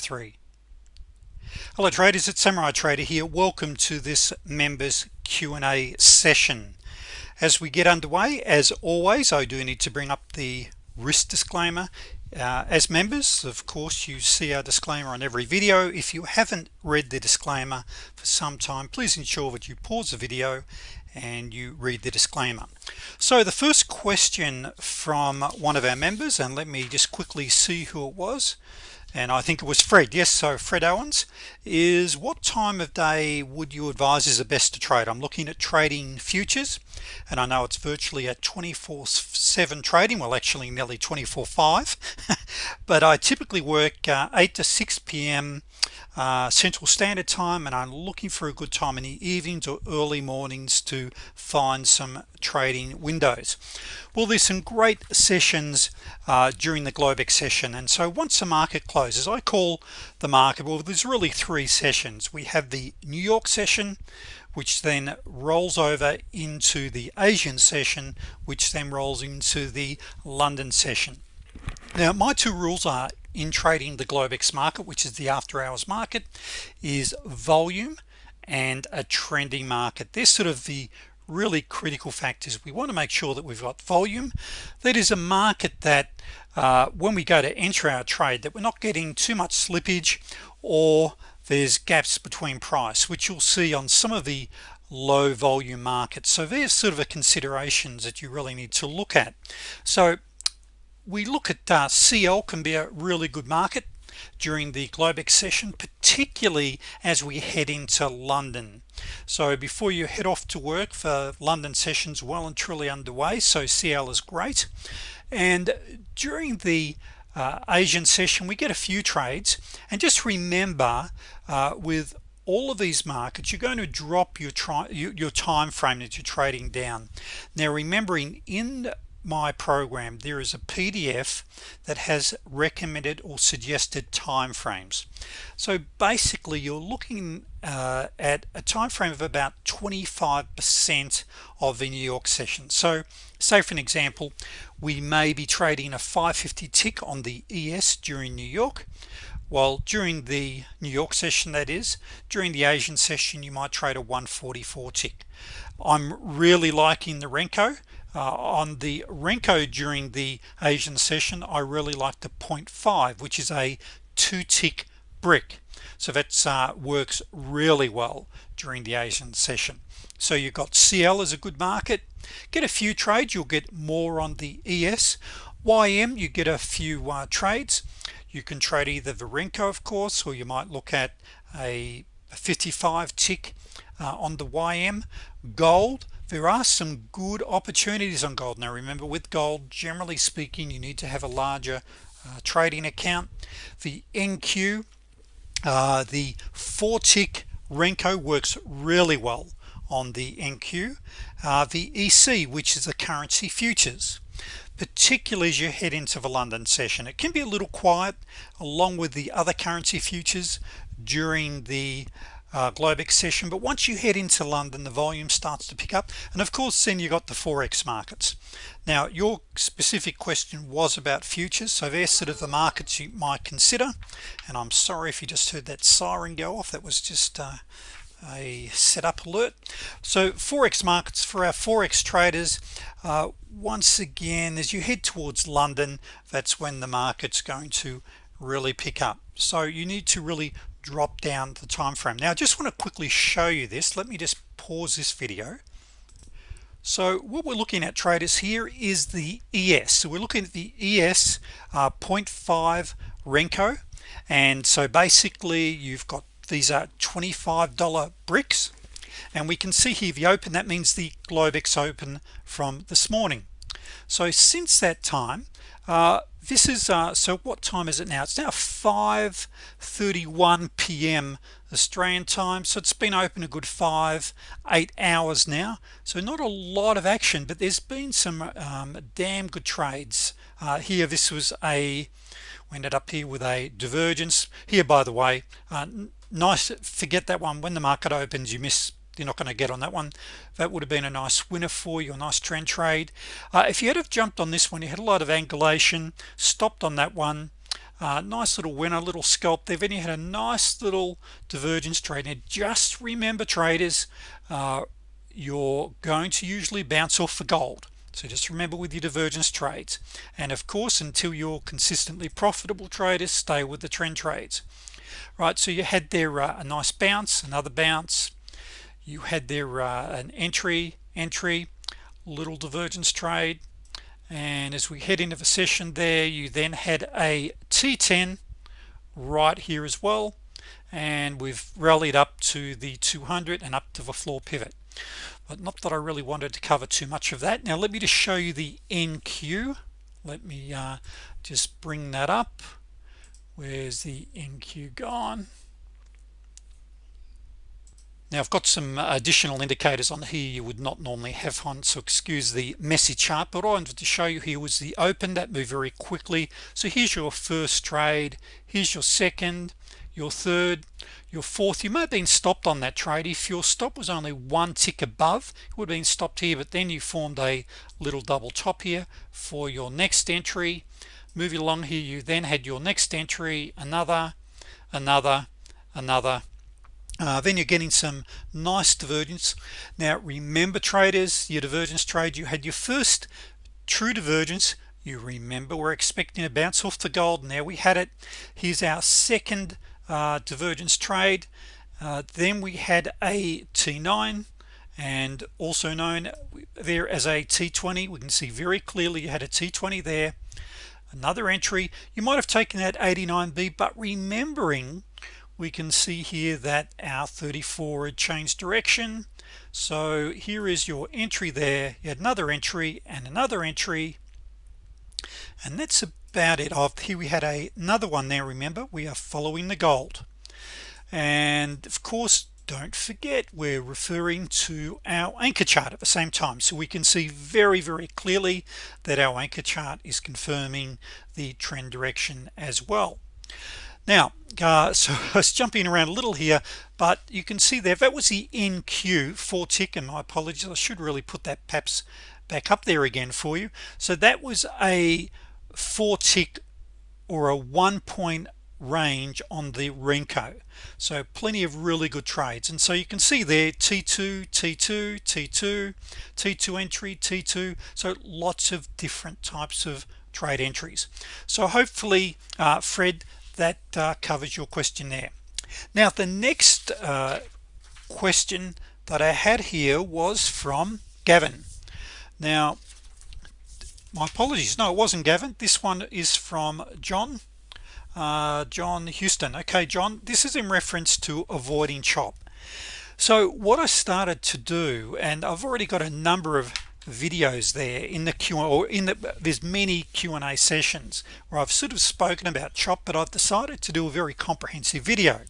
three. Hello traders. It's Samurai Trader here. Welcome to this members Q&A session. As we get underway as always I do need to bring up the risk disclaimer. Uh, as members of course you see our disclaimer on every video. If you haven't read the disclaimer for some time please ensure that you pause the video and you read the disclaimer. So the first question from one of our members and let me just quickly see who it was and I think it was Fred. Yes so Fred Owens is what time of day would you advise is the best to trade? I'm looking at trading futures and I know it's virtually at 24 7 trading. Well actually nearly 24 5 but I typically work uh, 8 to 6 p.m. Uh, Central Standard Time and I'm looking for a good time in the evenings or early mornings to find some trading windows. Well there's some great sessions uh, during the Globex session and so once the market closes I call the market well there's really three sessions. We have the New York session which then rolls over into the Asian session which then rolls into the London session. Now my two rules are in trading the Globex market which is the after-hours market is volume and a trending market. They're sort of the really critical factors. We want to make sure that we've got volume. That is a market that uh, when we go to enter our trade that we're not getting too much slippage or there's gaps between price which you'll see on some of the low volume markets. So there's sort of a considerations that you really need to look at. So we look at uh, CL can be a really good market during the Globex session particularly as we head into London. So before you head off to work for London sessions well and truly underway so CL is great. And during the uh, Asian session we get a few trades. And just remember uh, with all of these markets you're going to drop your try your time frame that you're trading down. Now remembering in my program there is a PDF that has recommended or suggested time frames so basically you're looking uh, at a time frame of about 25% of the New York session. So say for an example we may be trading a 550 tick on the ES during New York. While during the New York session that is during the Asian session you might trade a 144 tick. I'm really liking the Renko on the Renko during the Asian session I really like the 0.5 which is a two tick brick. So that uh, works really well during the Asian session. So you've got CL as a good market. Get a few trades you'll get more on the ES YM you get a few uh, trades. You can trade either the Renko of course or you might look at a 55 tick uh, on the YM gold there are some good opportunities on gold. Now remember with gold generally speaking you need to have a larger uh, trading account. The NQ uh, the four tick Renko works really well on the NQ uh, the EC which is the currency futures particularly as you head into the London session it can be a little quiet along with the other currency futures during the uh, Globex session but once you head into London the volume starts to pick up. And of course then you got the forex markets. Now your specific question was about futures so there's sort of the markets you might consider. And I'm sorry if you just heard that siren go off. That was just uh, a setup alert. So forex markets for our forex traders uh, once again as you head towards London that's when the market's going to really pick up. So you need to really drop down the time frame now I just want to quickly show you this. Let me just pause this video. So what we're looking at traders here is the ES so we're looking at the ES uh, 0.5 Renko. And so basically you've got these are $25 bricks. And we can see here the open. That means the Globex open from this morning. So since that time uh, this is uh, so what time is it now? It's now 5:31 p.m. Australian time so it's been open a good five eight hours now. So not a lot of action but there's been some um, damn good trades. Uh, here this was a we ended up here with a divergence. Here by the way uh, nice forget that one. When the market opens you miss you're not going to get on that one. That would have been a nice winner for you a nice trend trade. Uh, if you had have jumped on this one you had a lot of angulation stopped on that one. Uh, nice little winner little scalp there. Then you had a nice little divergence trade. And just remember traders uh, you're going to usually bounce off for gold. So just remember with your divergence trades. And of course until you're consistently profitable traders stay with the trend trades. Right so you had there uh, a nice bounce another bounce you had there uh, an entry entry little divergence trade. And as we head into the session there you then had a t10 right here as well. And we've rallied up to the 200 and up to the floor pivot. But not that I really wanted to cover too much of that. Now let me just show you the NQ let me uh, just bring that up. Where's the NQ gone now I've got some additional indicators on here you would not normally have on so excuse the messy chart but I wanted to show you here was the open that moved very quickly. So here's your first trade here's your second your third your fourth. You may have been stopped on that trade. If your stop was only one tick above it would have been stopped here but then you formed a little double top here for your next entry. Moving along here you then had your next entry another another another uh, then you're getting some nice divergence. Now remember traders your divergence trade you had your first true divergence. You remember we're expecting a bounce off the gold. Now we had it. Here's our second uh, divergence trade. Uh, then we had a T9 and also known there as a T20 we can see very clearly you had a T20 there. Another entry. You might have taken that 89b but remembering we can see here that our 34 had changed direction. So here is your entry there you had another entry and another entry. And that's about it. Of here we had a, another one there remember? We are following the gold. And of course don't forget we're referring to our anchor chart at the same time. So we can see very very clearly that our anchor chart is confirming the trend direction as well now uh, so I was jumping around a little here but you can see there that was the NQ four tick and my apologies I should really put that perhaps back up there again for you. So that was a four tick or a one point range on the Renko. So plenty of really good trades. And so you can see there t2 t2 t2 t2 entry t2 so lots of different types of trade entries. So hopefully uh, Fred that uh, covers your question there now the next uh, question that I had here was from Gavin. Now my apologies. No it wasn't Gavin. This one is from John uh, John Houston. Okay John this is in reference to avoiding chop. So what I started to do and I've already got a number of videos there in the Q or in the there's many Q&A sessions where I've sort of spoken about chop but I've decided to do a very comprehensive video.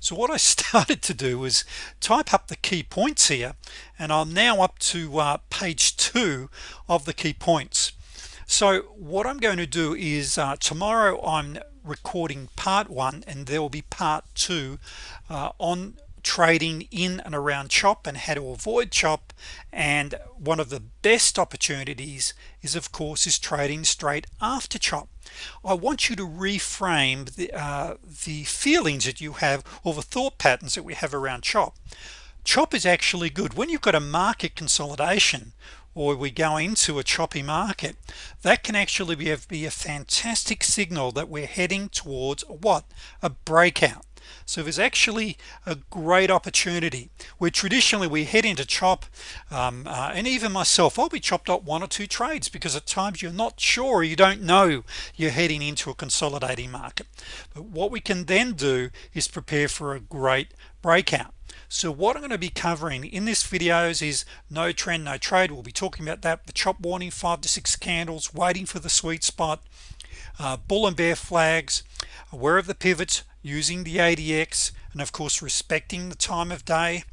So what I started to do was type up the key points here and I'm now up to uh, page two of the key points. So what I'm going to do is uh, tomorrow I'm recording part one and there will be part two uh, on trading in and around chop and how to avoid chop. And one of the best opportunities is of course is trading straight after chop. I want you to reframe the, uh, the feelings that you have or the thought patterns that we have around chop. Chop is actually good. When you've got a market consolidation or we go into a choppy market that can actually be a, be a fantastic signal that we're heading towards what? A breakout so there's actually a great opportunity where traditionally we head into chop um, uh, and even myself I'll be chopped up one or two trades because at times you're not sure you don't know you're heading into a consolidating market. But what we can then do is prepare for a great breakout. So what I'm going to be covering in this videos is no trend no trade. We'll be talking about that the chop warning five to six candles waiting for the sweet spot uh, bull and bear flags aware of the pivots using the ADX and of course respecting the time of day.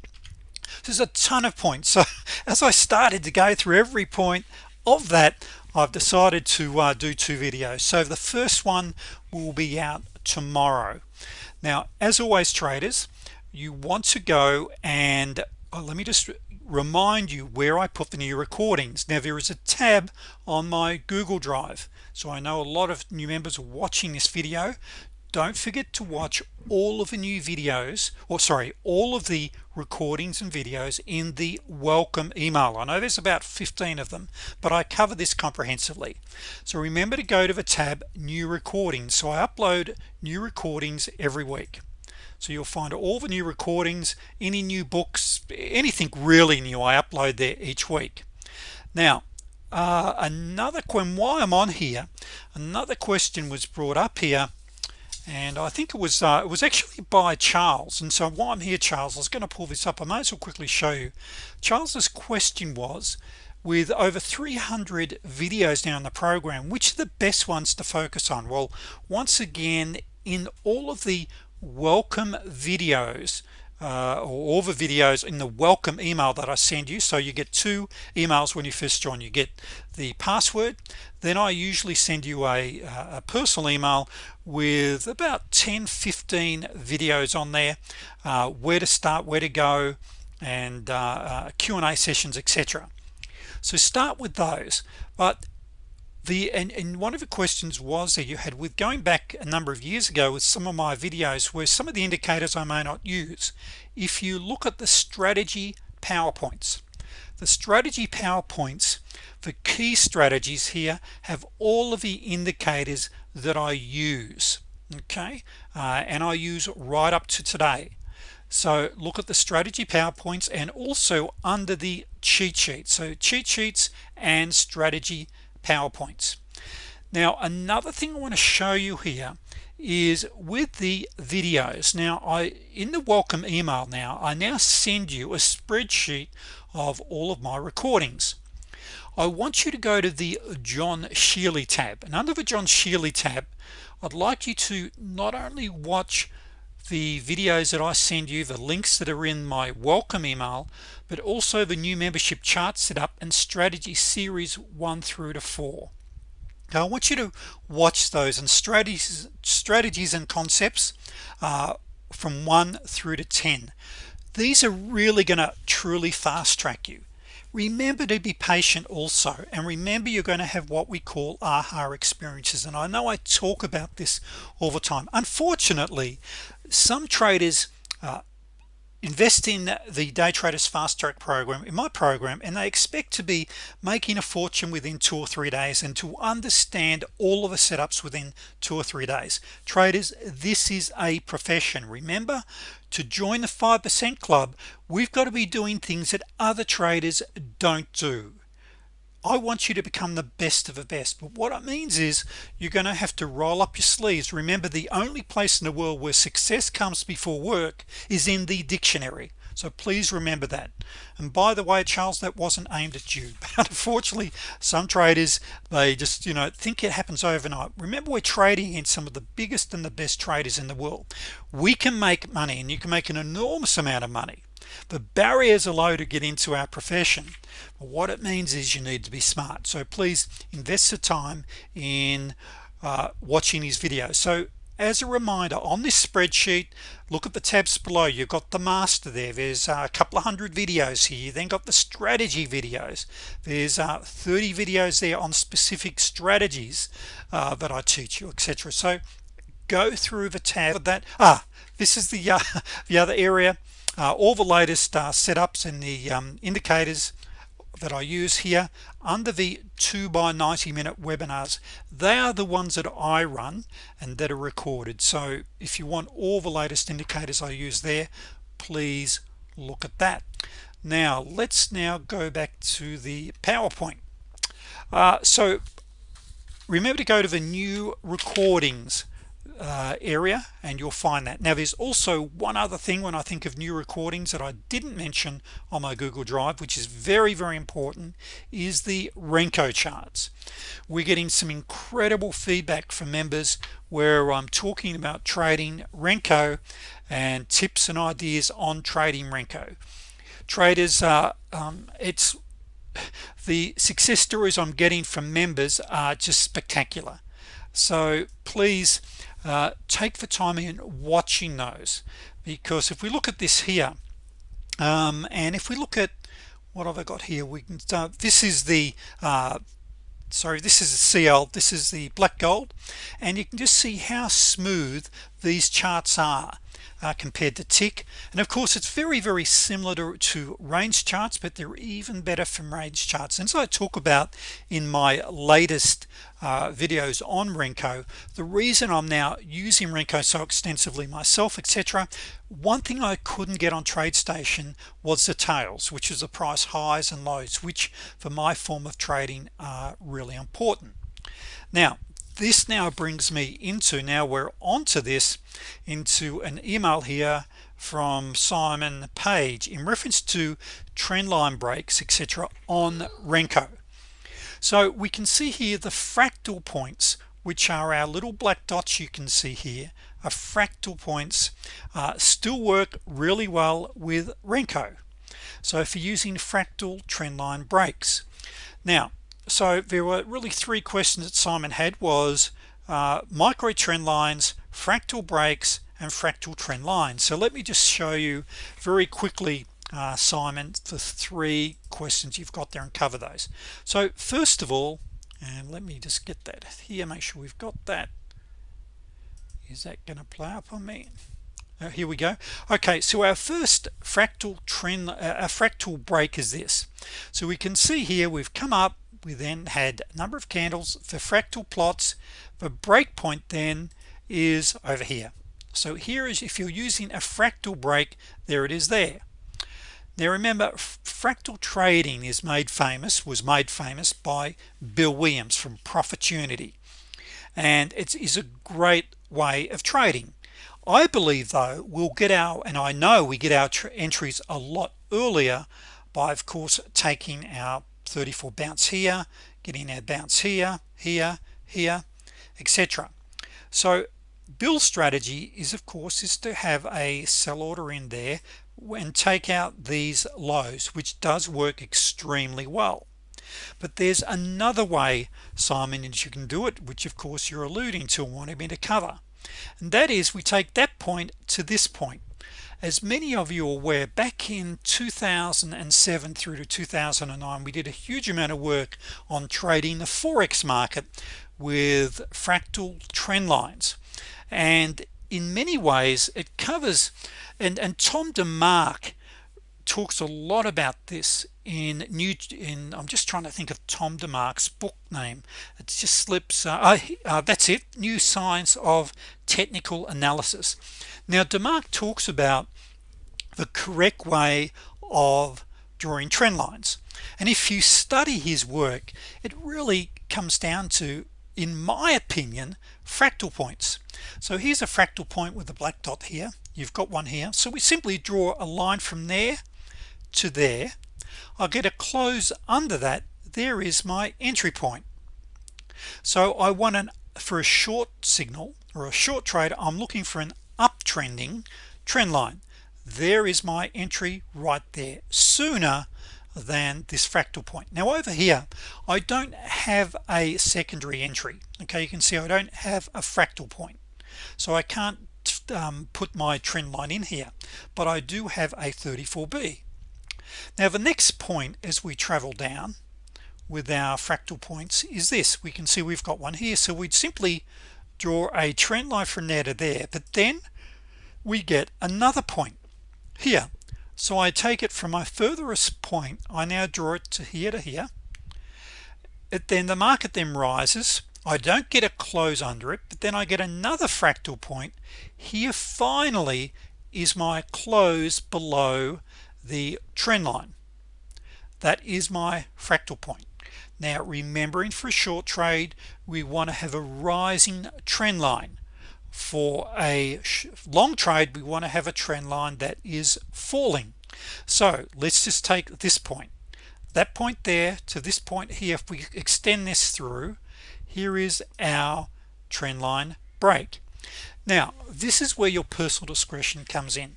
There's a ton of points. So as I started to go through every point of that I've decided to uh, do two videos. So the first one will be out tomorrow. Now as always traders you want to go and oh, let me just remind you where I put the new recordings. Now there is a tab on my Google Drive. So I know a lot of new members are watching this video don't forget to watch all of the new videos or sorry all of the recordings and videos in the welcome email. I know there's about 15 of them but I cover this comprehensively. So remember to go to the tab new recordings. So I upload new recordings every week. So you'll find all the new recordings any new books anything really new I upload there each week. Now uh, another when why I'm on here another question was brought up here and I think it was uh, it was actually by Charles. And so while I'm here Charles I was going to pull this up. I might as well quickly show you. Charles's question was with over 300 videos now in the program which are the best ones to focus on? Well once again in all of the welcome videos uh, or all the videos in the welcome email that I send you. So you get two emails when you first join. You get the password then I usually send you a, a personal email with about 10 15 videos on there uh, where to start where to go and uh, uh Q&A sessions etc so start with those. But the and, and one of the questions was that you had with going back a number of years ago with some of my videos where some of the indicators I may not use if you look at the strategy PowerPoints the strategy PowerPoints the key strategies here have all of the indicators that I use okay? Uh, and I use right up to today. So look at the strategy PowerPoints and also under the cheat sheet. So cheat sheets and strategy PowerPoints. Now another thing I want to show you here is with the videos. Now I in the welcome email now I now send you a spreadsheet of all of my recordings. I want you to go to the John Shealy tab. And under the John Shealy tab I'd like you to not only watch the videos that I send you the links that are in my welcome email but also the new membership chart setup and strategy series one through to four. Now I want you to watch those and strategies strategies and concepts uh, from 1 through to 10 these are really gonna truly fast-track you. Remember to be patient also and remember you're going to have what we call aha experiences. And I know I talk about this all the time. Unfortunately some traders uh, invest in the day traders fast track program in my program and they expect to be making a fortune within two or three days and to understand all of the setups within two or three days. Traders this is a profession. Remember to join the 5% club we've got to be doing things that other traders don't do I want you to become the best of the best. But what it means is you're gonna have to roll up your sleeves. Remember the only place in the world where success comes before work is in the dictionary. So please remember that. And by the way Charles that wasn't aimed at you. But unfortunately some traders they just you know think it happens overnight. Remember we're trading in some of the biggest and the best traders in the world. We can make money and you can make an enormous amount of money the barriers are low to get into our profession but what it means is you need to be smart. So please invest the time in uh, watching these videos. So as a reminder on this spreadsheet look at the tabs below. You've got the master there. There's a couple of hundred videos here. You then got the strategy videos. There's uh, 30 videos there on specific strategies uh, that I teach you etc so go through the tab that. Ah this is the uh, the other area uh, all the latest uh, setups and the um, indicators that I use here under the 2 by 90 minute webinars. They are the ones that I run and that are recorded. So if you want all the latest indicators I use there please look at that. Now let's now go back to the PowerPoint. Uh, so remember to go to the new recordings uh, area and you'll find that. Now there's also one other thing when I think of new recordings that I didn't mention on my Google Drive which is very very important is the Renko charts. We're getting some incredible feedback from members where I'm talking about trading Renko and tips and ideas on trading Renko. Traders uh, um, it's the success stories I'm getting from members are just spectacular. So please uh, take the time in watching those because if we look at this here um, and if we look at what have I got here? We can uh, this is the uh, sorry this is a CL this is the black gold and you can just see how smooth these charts are uh, compared to tick. And of course it's very very similar to, to range charts but they're even better from range charts. And so I talk about in my latest uh, videos on Renko the reason I'm now using Renko so extensively myself etc one thing I couldn't get on TradeStation was the tails which is the price highs and lows which for my form of trading are really important. Now this now brings me into now we're onto this into an email here from Simon Page in reference to trendline breaks etc on Renko. So we can see here the fractal points which are our little black dots you can see here. Are fractal points uh, still work really well with Renko. So you're using fractal trendline breaks. Now so there were really three questions that Simon had was uh, micro trend lines fractal breaks and fractal trend lines. So let me just show you very quickly uh, Simon the three questions you've got there and cover those. So first of all and let me just get that here make sure we've got that. Is that gonna play up on me? Uh, here we go. Okay so our first fractal trend uh, a fractal break is this. So we can see here we've come up we then had a number of candles. For fractal plots the breakpoint then is over here. So here is if you're using a fractal break there it is there. Now remember fractal trading is made famous was made famous by Bill Williams from Profitunity and it is a great way of trading. I believe though we'll get our and I know we get our entries a lot earlier by of course taking our 34 bounce here getting our bounce here here here etc so Bill's strategy is of course is to have a sell order in there and take out these lows which does work extremely well. But there's another way Simon and you can do it which of course you're alluding to wanting me to cover. And that is we take that point to this point as many of you are aware back in 2007 through to 2009 we did a huge amount of work on trading the forex market with fractal trend lines. And in many ways it covers and and Tom DeMark talks a lot about this in new in I'm just trying to think of Tom DeMark's book name. It just slips uh, uh, that's it new science of technical analysis. Now DeMark talks about the correct way of drawing trend lines. And if you study his work it really comes down to in my opinion fractal points. So here's a fractal point with a black dot here. You've got one here. So we simply draw a line from there to there I'll get a close under that there is my entry point. So I want an for a short signal or a short trade I'm looking for an uptrending trend line. There is my entry right there sooner than this fractal point. Now over here I don't have a secondary entry. Okay you can see I don't have a fractal point. So I can't um, put my trend line in here but I do have a 34b now the next point as we travel down with our fractal points is this. We can see we've got one here so we'd simply draw a trend line from there to there but then we get another point here. So I take it from my furthest point I now draw it to here to here. It then the market then rises. I don't get a close under it but then I get another fractal point. Here finally is my close below the trend line. That is my fractal point. Now remembering for a short trade we want to have a rising trend line. For a long trade we want to have a trend line that is falling. So let's just take this point. That point there to this point here if we extend this through here is our trend line break. Now this is where your personal discretion comes in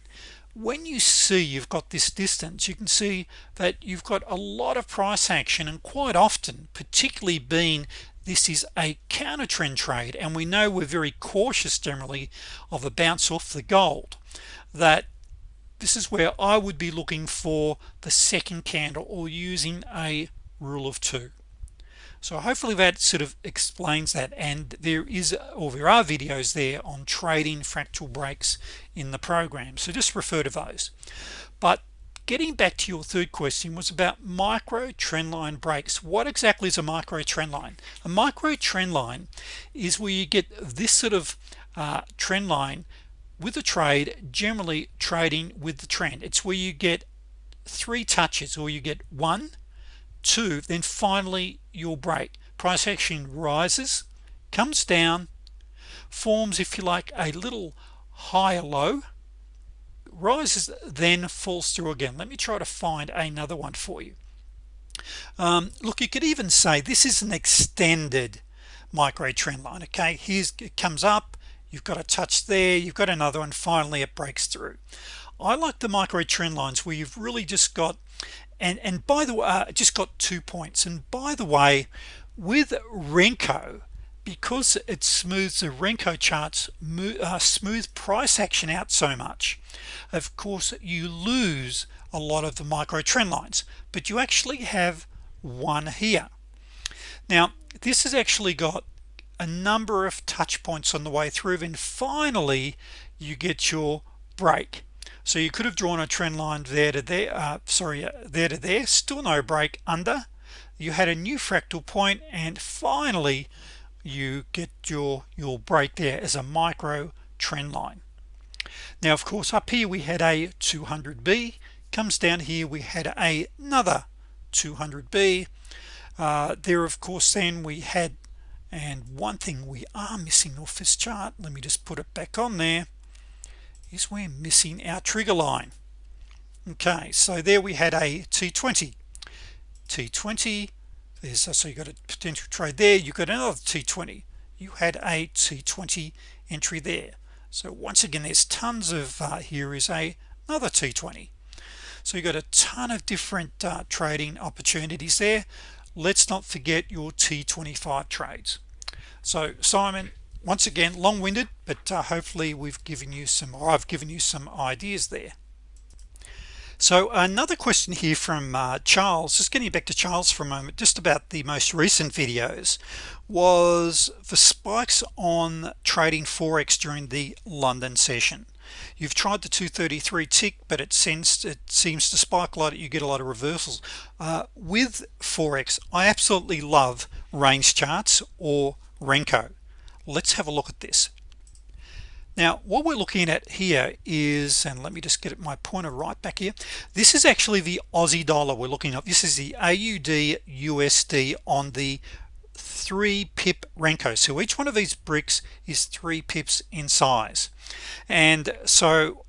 when you see you've got this distance you can see that you've got a lot of price action and quite often particularly being this is a counter trend trade and we know we're very cautious generally of a bounce off the gold that this is where I would be looking for the second candle or using a rule of two so hopefully that sort of explains that and there is or there are videos there on trading fractal breaks in the program. So just refer to those. But getting back to your third question was about micro trend line breaks. What exactly is a micro trend line? A micro trend line is where you get this sort of uh, trend line with a trade generally trading with the trend. It's where you get three touches or you get one two then finally you'll break. Price action rises comes down forms if you like a little higher low rises then falls through again. Let me try to find another one for you. Um, look you could even say this is an extended micro trend line okay? Here's it comes up you've got a touch there you've got another one finally it breaks through. I like the micro trend lines where you've really just got and and by the way uh, just got two points. And by the way with Renko because it smooths the Renko charts uh, smooth price action out so much of course you lose a lot of the micro trend lines. But you actually have one here. Now this has actually got a number of touch points on the way through. And finally you get your break so you could have drawn a trend line there to there uh, sorry uh, there to there. Still no break under. You had a new fractal point and finally you get your your break there as a micro trend line. Now of course up here we had a 200b comes down here we had a, another 200b uh, there of course then we had and one thing we are missing off this chart. Let me just put it back on there is we're missing our trigger line. Okay so there we had a t20 t20 there's so you got a potential trade there you got another t20 you had a t20 entry there. So once again there's tons of uh, here is a another t20 so you got a ton of different uh, trading opportunities there. Let's not forget your t25 trades. So Simon once again long-winded but uh, hopefully we've given you some or I've given you some ideas there. So another question here from uh, Charles just getting back to Charles for a moment just about the most recent videos was the spikes on trading forex during the London session. You've tried the 233 tick but it it seems to spike a lot you get a lot of reversals. Uh, with forex I absolutely love range charts or Renko let's have a look at this. Now what we're looking at here is and let me just get my pointer right back here. This is actually the Aussie dollar we're looking at. This is the AUD USD on the three pip Renko so each one of these bricks is three pips in size. And so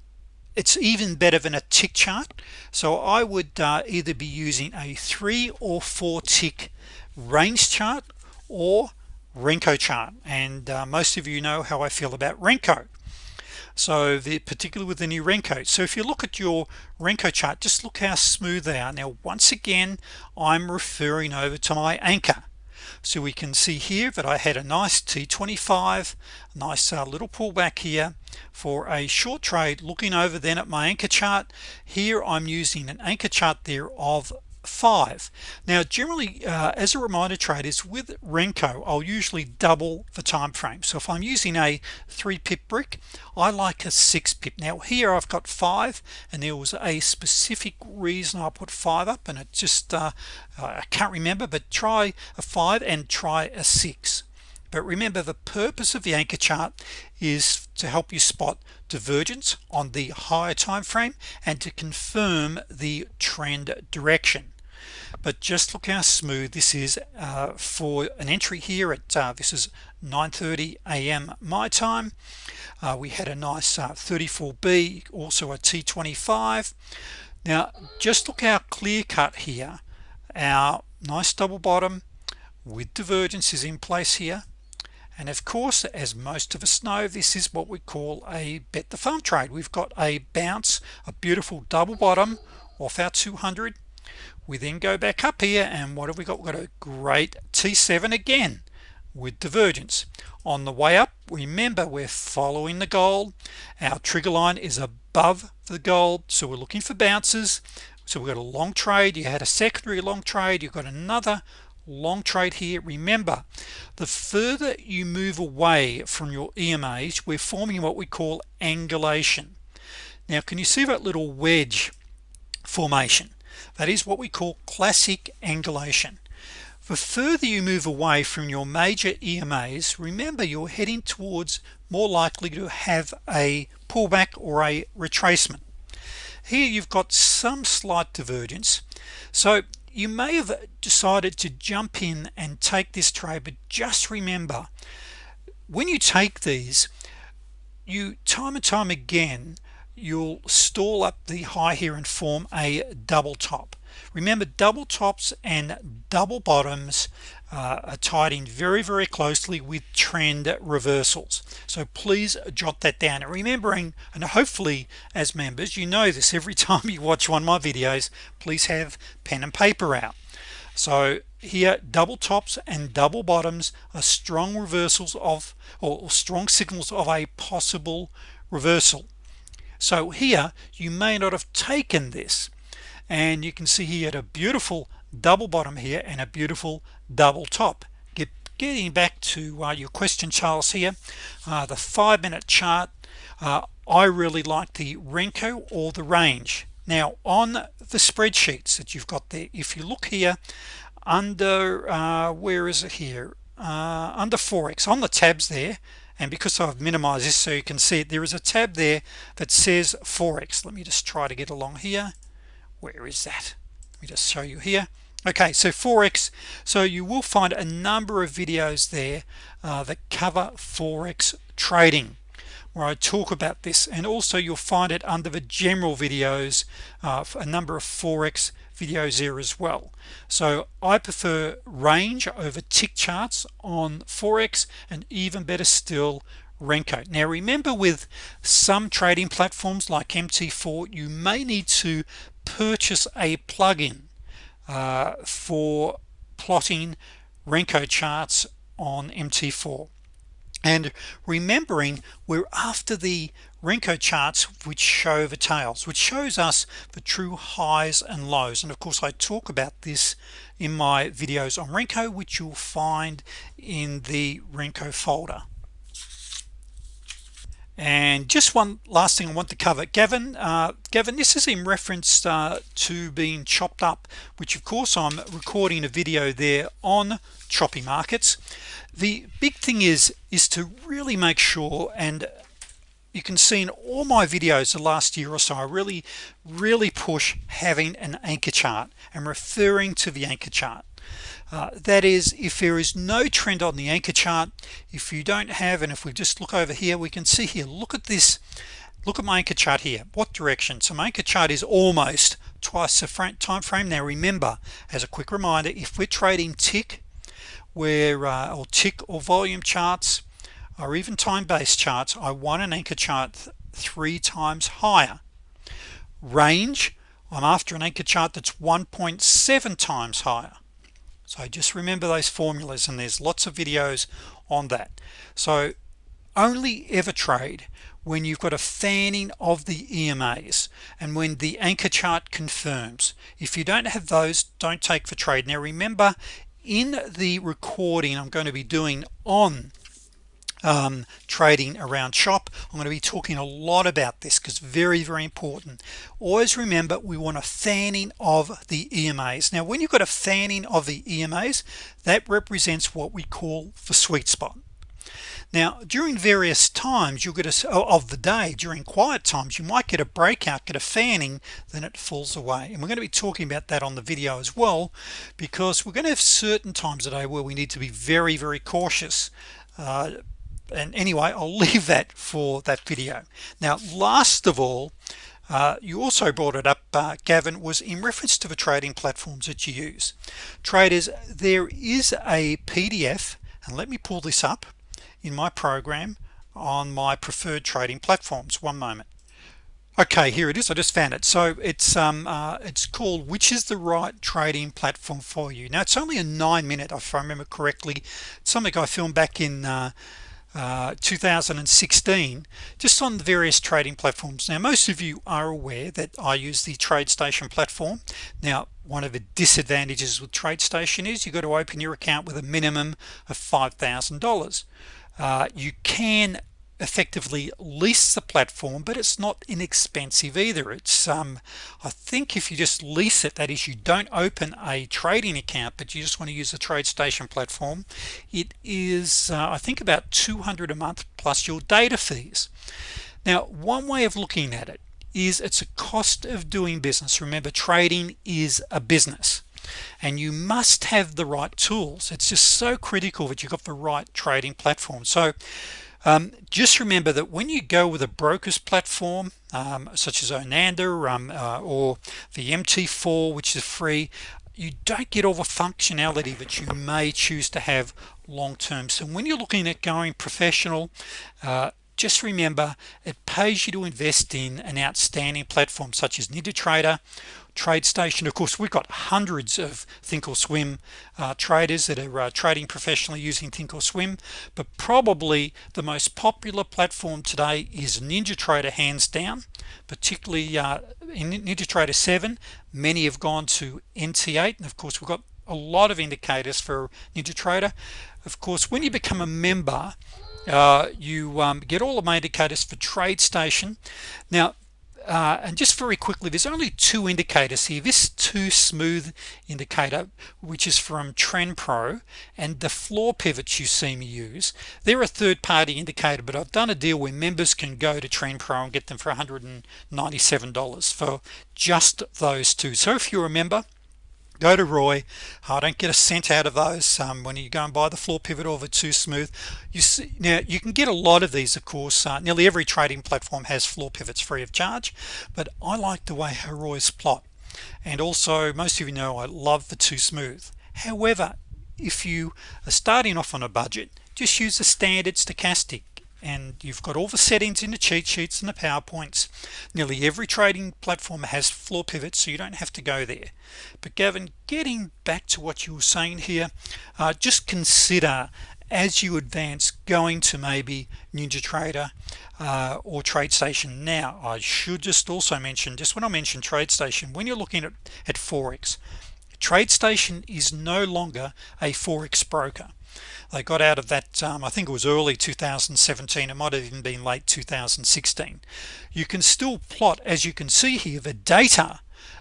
it's even better than a tick chart. So I would uh, either be using a three or four tick range chart or Renko chart and uh, most of you know how I feel about Renko. So the particularly with the new Renko. So if you look at your Renko chart just look how smooth they are. Now once again I'm referring over to my anchor. So we can see here that I had a nice t25 nice uh, little pullback here for a short trade. Looking over then at my anchor chart here I'm using an anchor chart there of five. Now generally uh, as a reminder traders with Renko I'll usually double the time frame so if I'm using a three pip brick I like a six pip now here I've got five and there was a specific reason I put five up and it just uh, I can't remember but try a five and try a six. But remember the purpose of the anchor chart is to help you spot divergence on the higher time frame and to confirm the trend direction but just look how smooth this is uh, for an entry here at uh, this is 9:30 a.m. my time. Uh, we had a nice 34b uh, also a t25 now just look how clear cut here. Our nice double bottom with divergence is in place here. And of course as most of us know this is what we call a bet the farm trade. We've got a bounce a beautiful double bottom off our 200 we then go back up here and what have we got? We've got a great t7 again with divergence. On the way up remember we're following the gold our trigger line is above the gold so we're looking for bounces. So we've got a long trade. You had a secondary long trade. You've got another long trade here. Remember the further you move away from your EMAs we're forming what we call angulation. Now can you see that little wedge formation that is what we call classic angulation. The further you move away from your major EMAs remember you're heading towards more likely to have a pullback or a retracement. Here you've got some slight divergence. So you may have decided to jump in and take this trade but just remember when you take these you time and time again you'll stall up the high here and form a double top. Remember double tops and double bottoms uh, are tied in very very closely with trend reversals. So please jot that down. And remembering and hopefully as members you know this every time you watch one of my videos please have pen and paper out. So here double tops and double bottoms are strong reversals of or strong signals of a possible reversal so here you may not have taken this and you can see he had a beautiful double bottom here and a beautiful double top. Get, getting back to uh, your question Charles here uh, the five-minute chart uh, I really like the Renko or the range. Now on the spreadsheets that you've got there if you look here under uh, where is it here? Uh, under forex on the tabs there and because I've minimized this so you can see it there is a tab there that says forex. Let me just try to get along here. Where is that? Let me just show you here. Okay so forex. So you will find a number of videos there uh, that cover forex trading where I talk about this and also you'll find it under the general videos uh, a number of forex videos there as well. So I prefer range over tick charts on forex and even better still Renko. Now remember with some trading platforms like MT4 you may need to purchase a plugin uh, for plotting Renko charts on MT4 and remembering we're after the Renko charts which show the tails which shows us the true highs and lows. And of course I talk about this in my videos on Renko which you'll find in the Renko folder and just one last thing I want to cover. Gavin uh, Gavin this is in reference uh, to being chopped up which of course I'm recording a video there on choppy markets. The big thing is is to really make sure and you can see in all my videos the last year or so I really really push having an anchor chart and referring to the anchor chart uh, that is if there is no trend on the anchor chart if you don't have and if we just look over here we can see here look at this look at my anchor chart here. What direction? So my anchor chart is almost twice the time frame now remember as a quick reminder if we're trading tick where uh, or tick or volume charts or even time-based charts I want an anchor chart th three times higher. Range I'm after an anchor chart that's 1.7 times higher so just remember those formulas and there's lots of videos on that. So only ever trade when you've got a fanning of the EMAs and when the anchor chart confirms. If you don't have those don't take for trade. Now remember in the recording I'm going to be doing on um, trading around chop I'm going to be talking a lot about this because very very important. Always remember we want a fanning of the EMAs now when you've got a fanning of the EMAs that represents what we call the sweet spot. Now during various times you'll get a of the day during quiet times you might get a breakout get a fanning then it falls away. And we're going to be talking about that on the video as well because we're going to have certain times a day where we need to be very very cautious. Uh, and anyway I'll leave that for that video. Now last of all uh, you also brought it up uh, Gavin was in reference to the trading platforms that you use. Traders there is a PDF and let me pull this up in my program on my preferred trading platforms. One moment. Okay here it is. I just found it. So it's um uh, it's called which is the right trading platform for you? Now it's only a nine minute if I remember correctly. It's something I filmed back in uh, uh, 2016 just on the various trading platforms. Now most of you are aware that I use the TradeStation platform. Now one of the disadvantages with TradeStation is you've got to open your account with a minimum of $5,000 uh, you can effectively lease the platform but it's not inexpensive either. It's um, I think if you just lease it that is you don't open a trading account but you just want to use the TradeStation platform it is uh, I think about 200 a month plus your data fees. Now one way of looking at it is it's a cost of doing business. Remember trading is a business and you must have the right tools. It's just so critical that you've got the right trading platform. So um, just remember that when you go with a brokers platform um, such as Oanda um, uh, or the MT4 which is free you don't get all the functionality that you may choose to have long-term so when you're looking at going professional uh, just remember it pays you to invest in an outstanding platform such as NinjaTrader TradeStation of course we've got hundreds of thinkorswim uh, traders that are uh, trading professionally using thinkorswim but probably the most popular platform today is NinjaTrader hands down particularly uh, in NinjaTrader 7 many have gone to NT8 and of course we've got a lot of indicators for NinjaTrader of course when you become a member uh, you um, get all of my indicators for TradeStation now uh, and just very quickly there's only two indicators here. This two smooth indicator which is from TrendPro and the floor pivots you see me use they're a third-party indicator but I've done a deal where members can go to TrendPro and get them for $197 for just those two. So if you're a member go to Roy. I don't get a cent out of those um, when you go and buy the floor pivot the too smooth. You see now you can get a lot of these of course uh, nearly every trading platform has floor pivots free of charge but I like the way Roy's plot. And also most of you know I love the too smooth. However if you are starting off on a budget just use the standard stochastic and you've got all the settings in the cheat sheets and the PowerPoints. Nearly every trading platform has floor pivots so you don't have to go there. But Gavin getting back to what you were saying here uh, just consider as you advance going to maybe NinjaTrader uh, or TradeStation. Now I should just also mention just when I mention TradeStation when you're looking at at Forex TradeStation is no longer a Forex broker they got out of that um, I think it was early 2017 it might have even been late 2016 you can still plot as you can see here the data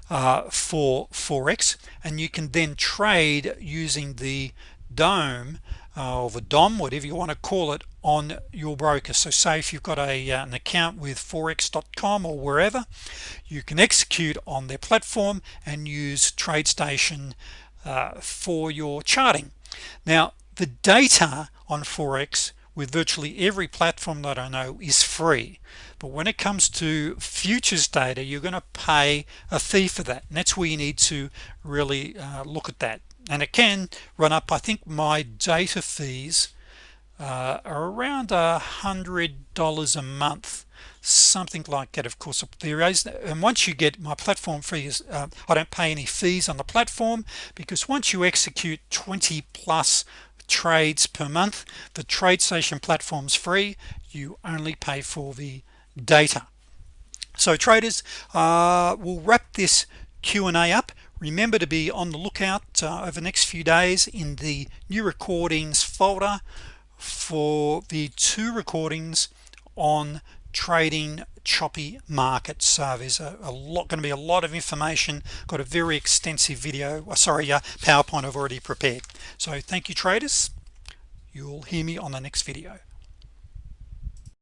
uh, for Forex and you can then trade using the dome uh, or the DOM whatever you want to call it on your broker. So say if you've got a uh, an account with forex.com or wherever you can execute on their platform and use TradeStation uh, for your charting. Now the data on Forex with virtually every platform that I know is free. But when it comes to futures data you're gonna pay a fee for that and that's where you need to really uh, look at that. And it can run up I think my data fees uh, are around a hundred dollars a month something like that of course. There is and once you get my platform fees uh, I don't pay any fees on the platform because once you execute 20 plus trades per month. The TradeStation platforms free. You only pay for the data. So traders uh, we'll wrap this Q&A up. Remember to be on the lookout uh, over the next few days in the new recordings folder for the two recordings on trading choppy markets uh, there's a, a lot going to be a lot of information. Got a very extensive video oh, sorry uh, PowerPoint I've already prepared. So thank you traders. You'll hear me on the next video